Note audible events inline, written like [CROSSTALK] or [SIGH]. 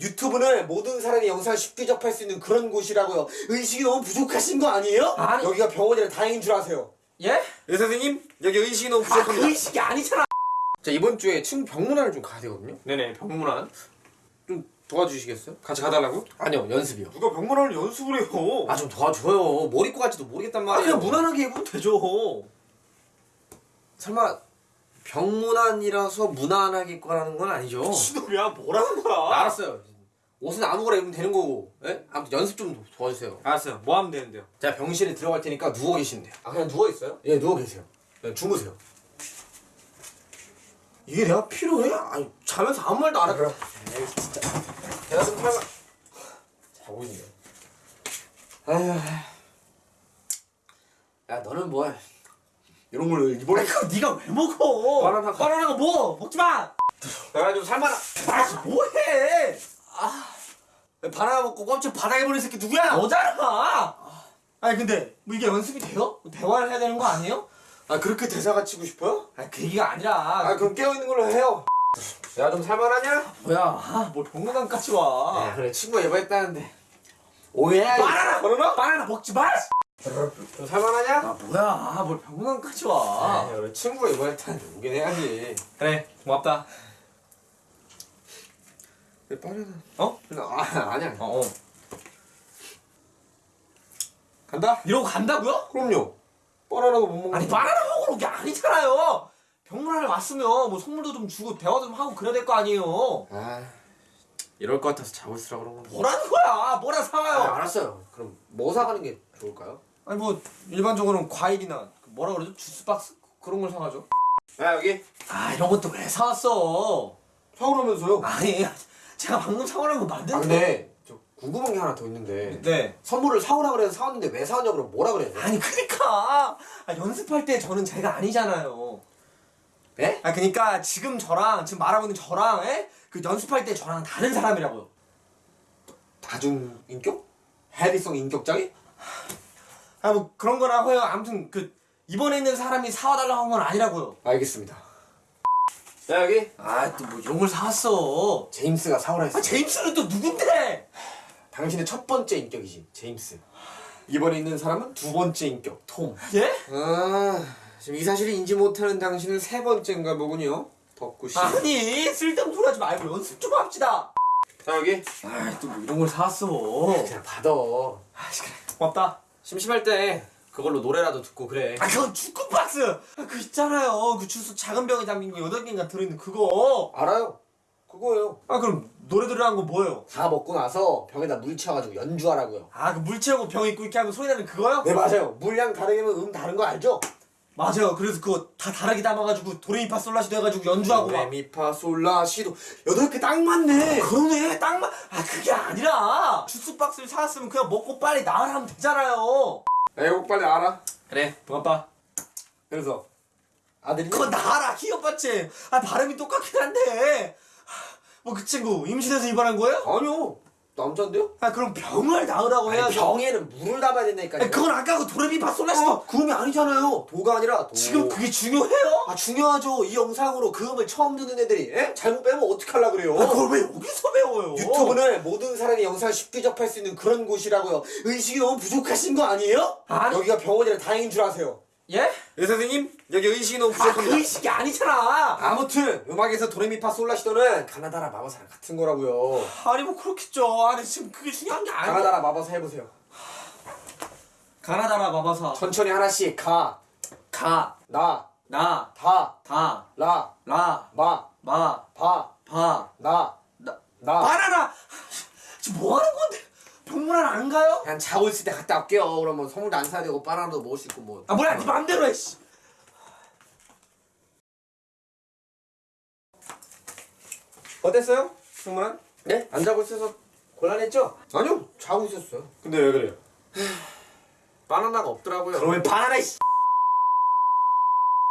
유튜브는 모든 사람이 영상을 쉽게 접할 수 있는 그런 곳이라고요. 의식이 너무 부족하신 거 아니에요? 아니. 여기가 병원이라 다행인 줄 아세요. 예? 의사 선생님, 여기 의식이 너무 아, 부족합니다. 그 의식이 아니잖아. 자, 이번 주에 친구 병문안을 좀 가야 되거든요. 네네, 병문안. 좀 도와주시겠어요? 같이 가달라고? 아니요, 연습이요. 누가 병문안을 연습을 해요? 아, 좀 도와줘요. 뭐 입고 갈지도 모르겠단 아, 말이에요. 그냥 무난하게 입으면 되죠. 설마 병문안이라서 무난하게 입고 가라는 건 아니죠? 시도야 뭐라는 거야? 알았어요. 옷은 아무거나 입으면 되는 거고. 예? 아무튼 연습 좀 도와주세요. 알았어요. 뭐 하면 되는데요? 제가 병실에 들어갈 테니까 누워 계시면 돼요. 아 그냥 누워 있어요? 예, 누워 계세요. 그냥 주무세요. 이게 내가 필요해? 아니 자면서 아무 말도 안 하더라. 에이 진짜. 제가 좀 설마 자고 있네. 아휴. 야 너는 뭐 이런 걸 입어라. 아니 그거 네가 왜 먹어? 바나나. 바나나가 뭐? 먹지 마. 내가 좀 살만한. 아 뭐해? 바나나 먹고 껍질 바닥에 버린 새끼 누구야? 너잖아. 아니 근데 뭐 이게 연습이 돼요? 뭐 대화를 해야 되는 거 아니에요? 아 그렇게 대사가 치고 싶어요? 아니 그 얘기가 아니라 아 그럼 깨어 있는 걸로 해요. 내가 좀 살만하냐? 뭐야? 아, 뭘 병문안까지 와? 아 그래 친구가 예뻐했다는데 오해야. 바나나 바나나? 바나나 먹지 마. 좀 살만하냐? 아 뭐야? 아, 뭘 병문안까지 와? 아 그래 친구가 예뻐했다는데 오긴 해야지. 그래 고맙다. 왜 바나나? 어? 아 아니야. 어. 어. 간다? 이러고 간다고요? 그럼요. 바나나도 못 먹는. 아니 바나나 먹으러 온게 아니잖아요. 병문안에 왔으면 뭐 선물도 좀 주고 대화도 좀 하고 그래야 될 거 아니에요. 아 이럴 것 같아서 자고 있으라 그런 건데. 뭐라는 거야? 뭐라 아, 사와요? 알았어요. 그럼 뭐 사가는 게 좋을까요? 아니 뭐 일반적으로는 과일이나 그 뭐라 그러죠? 주스 박스 그런 걸 사가죠. 야 여기 아 이런 것도 왜 사왔어? 사오라면서요. 아니 제가 방금 사오라는 거아 만든 근데 저 궁금한 게 하나 더 있는데 네. 선물을 사오라 그래서 사왔는데 왜 사왔냐 그러면 뭐라 그래요? 아니 그니까 아, 연습할 때 저는 제가 아니잖아요. 예? 아 그니까 지금 저랑 지금 말하고 있는 저랑 에? 그 연습할 때 저랑 다른 사람이라고요. 다중 인격? 해리성 인격장애? 아 뭐 그런 거라고요. 아무튼 그 이번에 있는 사람이 사와달라고 한 건 아니라고요. 알겠습니다. 자 여기 아 또 뭐 이런 걸 사왔어. 제임스가 사오라 했어. 아 제임스는 또 누군데? 당신의 첫 번째 인격이지 제임스. 이번에 있는 사람은 두 번째 인격 톰. 예? 아 지금 이 사실을 인지 못하는 당신은 세 번째인가 보군요. 덕구씨. 아니 쓸데없는 소리 하지 말고 연습 좀 합시다. 자 여기 아또 뭐 이런 걸 사왔어. 그냥 받아. 아씨 그래 고맙다. 심심할 때 그걸로 노래라도 듣고 그래. 아 그건 주크박스. 아, 그 있잖아요. 그 주스 작은 병에 담긴 거 여덟 개인가 들어있는 그거. 알아요. 그거예요. 아 그럼 노래 들으라는 건 뭐예요? 다 먹고 나서 병에다 물 채워가지고 연주하라고요. 아 그 물 채우고 병 있고 이렇게 하면 소리 나는 그거요? 네 맞아요. 물량 다르면 음 다른 거 알죠? 맞아요. 그래서 그거 다 다르게 담아가지고 도레미파 솔라시도 해가지고 연주하고 막. 레미파 솔라시도 여덟 개 딱 맞네. 그러네 딱 맞. 아 그게 아니라 주스 박스를 사왔으면 그냥 먹고 빨리 나으라 하면 되잖아요. 야 이거 빨리 알아. 그래 고맙다. 그래서 아들이 그거 나아라 키오빠치. 아 발음이 똑같긴 한데. 뭐 그 친구 임신해서 입원한 거예요? 아니요 남잔데요? 아 그럼 병을 나으라고 아니, 해야죠. 병에는 물을 담아야 된다니까요. 아니, 그건 아까 그 도레미파 솔라시도 어, 그음이 아니잖아요. 도가 아니라 도. 지금 그게 중요해요? 아 중요하죠. 이 영상으로 그 음을 처음 듣는 애들이 에? 잘못 빼면 어떡하려 그래요? 아, 그걸 왜 여기서 배워요? 유튜브는 모든 사람이 영상을 쉽게 접할 수 있는 그런 곳이라고요. 의식이 너무 부족하신 거 아니에요? 아니. 여기가 병원이라 다행인 줄 아세요. 예? 의사 선생님, 여기 의식이 너무 아, 부족합니다. 그 의식이 아니잖아. 아무튼 음악에서 도레미파 솔라시도는 가나다라 마법사랑 같은 거라고요. 아니 뭐 그렇겠죠. 아니 지금 그게 중요한 게 아니야. 가나다라 마법사 해보세요. 가나다라 마바사. 천천히 하나씩 가, 가, 나, 나, 다, 다, 라, 라, 마, 마, 바, 바, 나, 나. 나. 바나나! 지금 뭐 하는 건데? 병문안 안 가요? 그냥 자고 있을 때 갔다 올게요. 그러면 선물도 안 사야 되고 바나나도 먹을 수 있고 뭐. 아 뭐야 네 맘대로 해 씨. 어땠어요? 승문아? 네? 안 자고 있어서 곤란했죠? 아니요 자고 있었어요 근데 왜 그래요? [SIGHS] 바나나가 없더라고요 그러면 바나나 씨.